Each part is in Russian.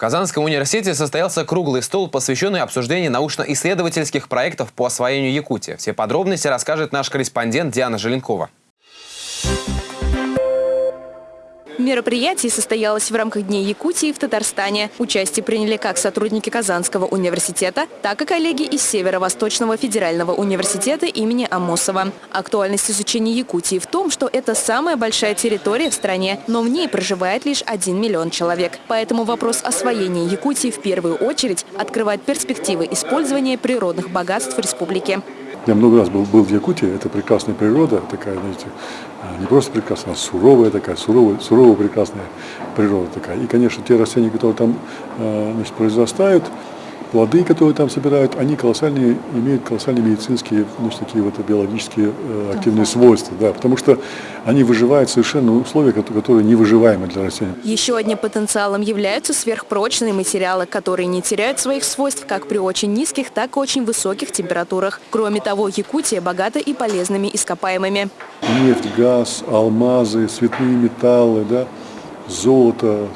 Казанском университете состоялся круглый стол, посвященный обсуждению научно-исследовательских проектов по освоению Якутии. Все подробности расскажет наш корреспондент Диана Желенкова. Мероприятие состоялось в рамках Дней Якутии в Татарстане. Участие приняли как сотрудники Казанского университета, так и коллеги из Северо-Восточного федерального университета имени Амосова. Актуальность изучения Якутии в том, что это самая большая территория в стране, но в ней проживает лишь 1 миллион человек. Поэтому вопрос освоения Якутии в первую очередь открывает перспективы использования природных богатств республики. Я много раз был, был в Якутии, это прекрасная природа, такая, знаете, а, не просто прекрасная, а суровая такая, суровая, суровая прекрасная природа такая. И, конечно, те растения, которые там а, значит, произрастают, плоды, которые там собирают, они колоссальные, имеют колоссальные медицинские, ну, такие вот биологические э, активные свойства, да, потому что они выживают совершенно в условиях, которые невыживаемы для растений. Еще одним потенциалом являются сверхпрочные материалы, которые не теряют своих свойств как при очень низких, так и очень высоких температурах. Кроме того, Якутия богата и полезными ископаемыми. Нефть, газ, алмазы, цветные металлы, да, золото,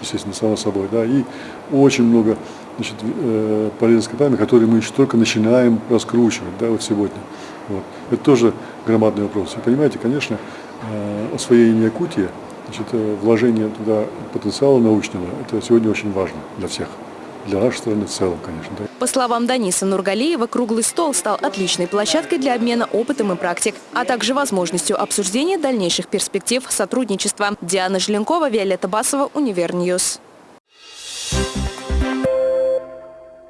естественно, само собой, да, и очень много значит, э, полезных ископаемых, которые мы еще только начинаем раскручивать да, вот сегодня. Вот. Это тоже громадный вопрос. И понимаете, конечно, э, освоение Якутии, значит, э, вложение туда потенциала научного, это сегодня очень важно для всех для нашей страны в целом, конечно. Да. По словам Даниса Нургалиева, круглый стол стал отличной площадкой для обмена опытом и практик, а также возможностью обсуждения дальнейших перспектив сотрудничества. Диана Желенкова, Виолетта Басова, UniverNews.